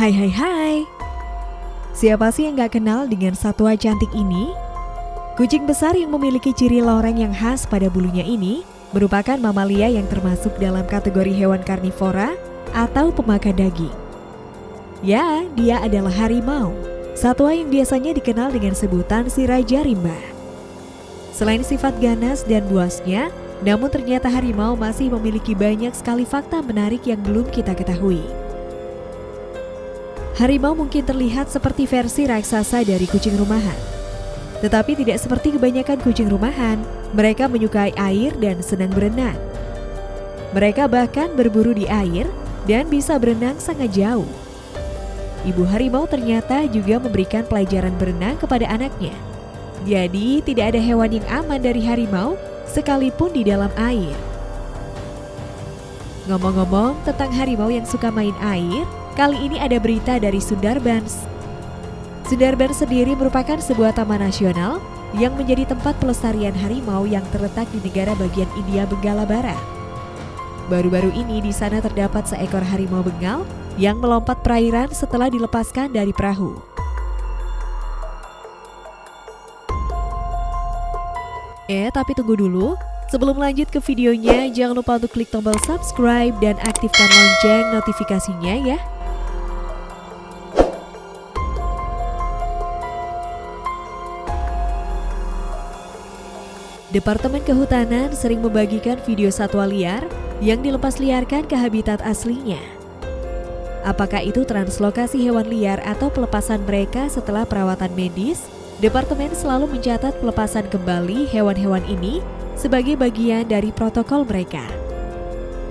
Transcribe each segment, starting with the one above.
Hai hai hai Siapa sih yang gak kenal dengan satwa cantik ini? Kucing besar yang memiliki ciri loreng yang khas pada bulunya ini merupakan mamalia yang termasuk dalam kategori hewan karnivora atau pemakan daging. Ya, dia adalah harimau, satwa yang biasanya dikenal dengan sebutan si Raja Rimba. Selain sifat ganas dan buasnya, namun ternyata harimau masih memiliki banyak sekali fakta menarik yang belum kita ketahui. Harimau mungkin terlihat seperti versi raksasa dari kucing rumahan. Tetapi tidak seperti kebanyakan kucing rumahan, mereka menyukai air dan senang berenang. Mereka bahkan berburu di air dan bisa berenang sangat jauh. Ibu harimau ternyata juga memberikan pelajaran berenang kepada anaknya. Jadi, tidak ada hewan yang aman dari harimau sekalipun di dalam air. Ngomong-ngomong tentang harimau yang suka main air, kali ini ada berita dari Sundarbans. Sundarbans sendiri merupakan sebuah taman nasional yang menjadi tempat pelestarian harimau yang terletak di negara bagian India Benggala Barat. Baru-baru ini di sana terdapat seekor harimau Bengal yang melompat perairan setelah dilepaskan dari perahu. Eh, tapi tunggu dulu. Sebelum lanjut ke videonya, jangan lupa untuk klik tombol subscribe dan aktifkan lonceng notifikasinya ya. Departemen Kehutanan sering membagikan video satwa liar yang dilepas liarkan ke habitat aslinya. Apakah itu translokasi hewan liar atau pelepasan mereka setelah perawatan medis? Departemen selalu mencatat pelepasan kembali hewan-hewan ini sebagai bagian dari protokol mereka.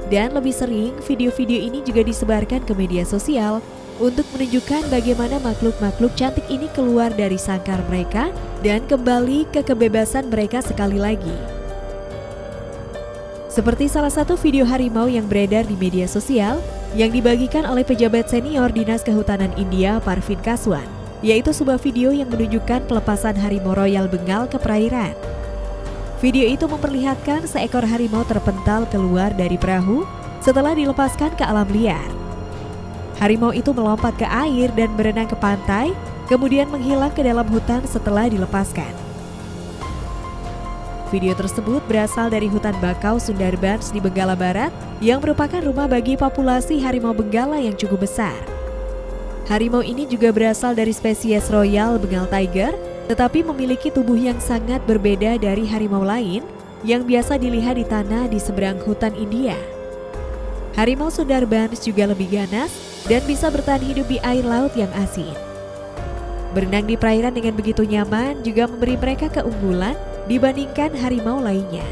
Dan lebih sering, video-video ini juga disebarkan ke media sosial untuk menunjukkan bagaimana makhluk-makhluk cantik ini keluar dari sangkar mereka dan kembali ke kebebasan mereka sekali lagi. Seperti salah satu video harimau yang beredar di media sosial yang dibagikan oleh pejabat senior Dinas Kehutanan India Parvin Kaswan, yaitu sebuah video yang menunjukkan pelepasan harimau royal Bengal ke perairan. Video itu memperlihatkan seekor harimau terpental keluar dari perahu setelah dilepaskan ke alam liar. Harimau itu melompat ke air dan berenang ke pantai, kemudian menghilang ke dalam hutan setelah dilepaskan. Video tersebut berasal dari hutan bakau Sundarbans di Benggala Barat yang merupakan rumah bagi populasi harimau benggala yang cukup besar. Harimau ini juga berasal dari spesies Royal Bengal Tiger, tetapi memiliki tubuh yang sangat berbeda dari harimau lain yang biasa dilihat di tanah di seberang hutan India. Harimau Sundarbans juga lebih ganas dan bisa bertahan hidup di air laut yang asin. Berenang di perairan dengan begitu nyaman juga memberi mereka keunggulan dibandingkan harimau lainnya.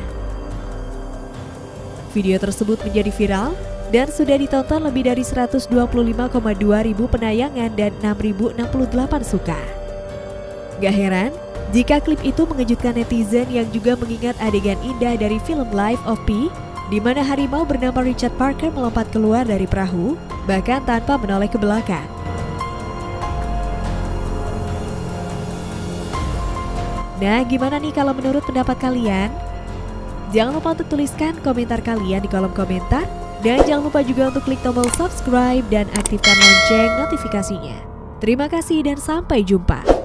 Video tersebut menjadi viral dan sudah ditonton lebih dari 125,2 ribu penayangan dan 6.068 suka. Gak heran jika klip itu mengejutkan netizen yang juga mengingat adegan indah dari film Life of Pi di mana harimau bernama Richard Parker melompat keluar dari perahu, bahkan tanpa menoleh ke belakang. Nah, gimana nih kalau menurut pendapat kalian? Jangan lupa untuk tuliskan komentar kalian di kolom komentar, dan jangan lupa juga untuk klik tombol subscribe dan aktifkan lonceng notifikasinya. Terima kasih dan sampai jumpa.